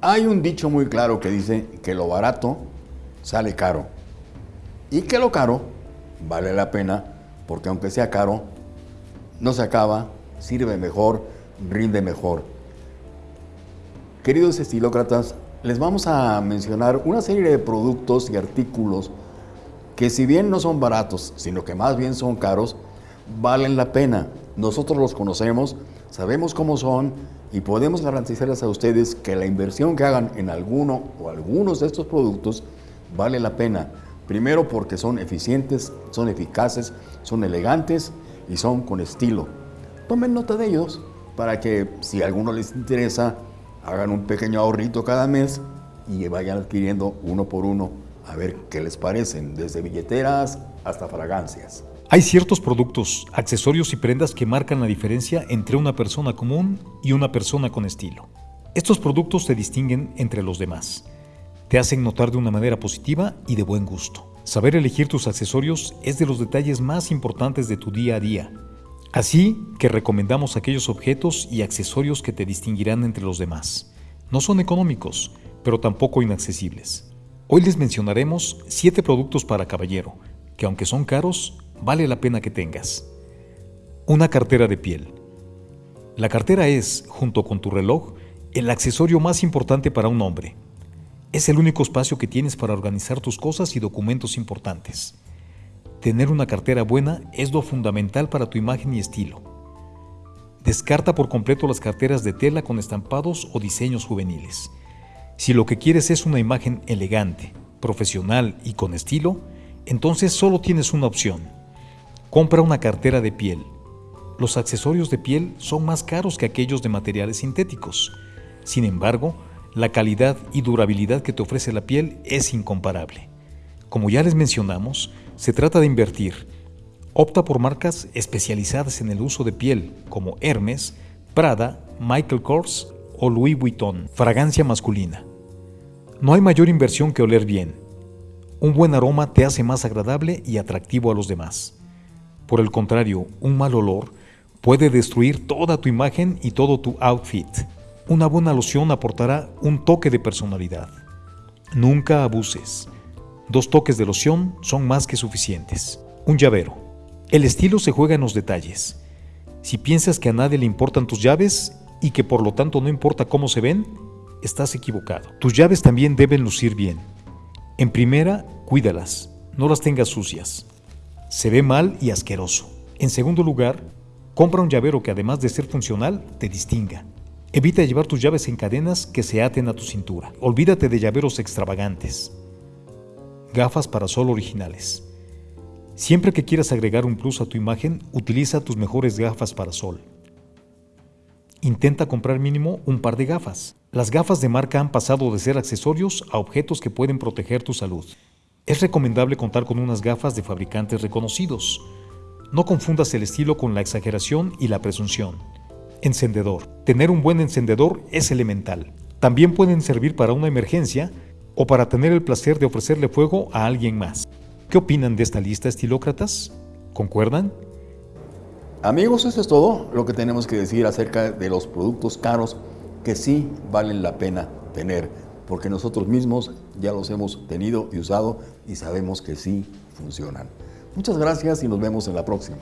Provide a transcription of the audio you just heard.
Hay un dicho muy claro que dice que lo barato sale caro y que lo caro vale la pena porque aunque sea caro, no se acaba, sirve mejor, rinde mejor. Queridos estilócratas, les vamos a mencionar una serie de productos y artículos que si bien no son baratos, sino que más bien son caros, valen la pena. Nosotros los conocemos, sabemos cómo son y podemos garantizarles a ustedes que la inversión que hagan en alguno o algunos de estos productos vale la pena. Primero porque son eficientes, son eficaces, son elegantes y son con estilo. Tomen nota de ellos para que si a alguno les interesa, hagan un pequeño ahorrito cada mes y vayan adquiriendo uno por uno a ver qué les parecen, desde billeteras hasta fragancias. Hay ciertos productos, accesorios y prendas que marcan la diferencia entre una persona común y una persona con estilo. Estos productos te distinguen entre los demás. Te hacen notar de una manera positiva y de buen gusto. Saber elegir tus accesorios es de los detalles más importantes de tu día a día. Así que recomendamos aquellos objetos y accesorios que te distinguirán entre los demás. No son económicos, pero tampoco inaccesibles. Hoy les mencionaremos 7 productos para caballero, que aunque son caros, vale la pena que tengas. Una cartera de piel. La cartera es, junto con tu reloj, el accesorio más importante para un hombre. Es el único espacio que tienes para organizar tus cosas y documentos importantes. Tener una cartera buena es lo fundamental para tu imagen y estilo. Descarta por completo las carteras de tela con estampados o diseños juveniles. Si lo que quieres es una imagen elegante, profesional y con estilo, entonces solo tienes una opción. Compra una cartera de piel. Los accesorios de piel son más caros que aquellos de materiales sintéticos. Sin embargo, la calidad y durabilidad que te ofrece la piel es incomparable. Como ya les mencionamos, se trata de invertir. Opta por marcas especializadas en el uso de piel como Hermes, Prada, Michael Kors o Louis Vuitton. Fragancia masculina. No hay mayor inversión que oler bien. Un buen aroma te hace más agradable y atractivo a los demás. Por el contrario, un mal olor puede destruir toda tu imagen y todo tu outfit. Una buena loción aportará un toque de personalidad. Nunca abuses. Dos toques de loción son más que suficientes. Un llavero. El estilo se juega en los detalles. Si piensas que a nadie le importan tus llaves y que por lo tanto no importa cómo se ven, estás equivocado. Tus llaves también deben lucir bien. En primera, cuídalas, no las tengas sucias. Se ve mal y asqueroso. En segundo lugar, compra un llavero que además de ser funcional, te distinga. Evita llevar tus llaves en cadenas que se aten a tu cintura. Olvídate de llaveros extravagantes. Gafas para sol originales. Siempre que quieras agregar un plus a tu imagen, utiliza tus mejores gafas para sol. Intenta comprar mínimo un par de gafas. Las gafas de marca han pasado de ser accesorios a objetos que pueden proteger tu salud. Es recomendable contar con unas gafas de fabricantes reconocidos. No confundas el estilo con la exageración y la presunción. Encendedor. Tener un buen encendedor es elemental. También pueden servir para una emergencia o para tener el placer de ofrecerle fuego a alguien más. ¿Qué opinan de esta lista, estilócratas? ¿Concuerdan? Amigos, eso es todo lo que tenemos que decir acerca de los productos caros que sí valen la pena tener, porque nosotros mismos ya los hemos tenido y usado y sabemos que sí funcionan. Muchas gracias y nos vemos en la próxima.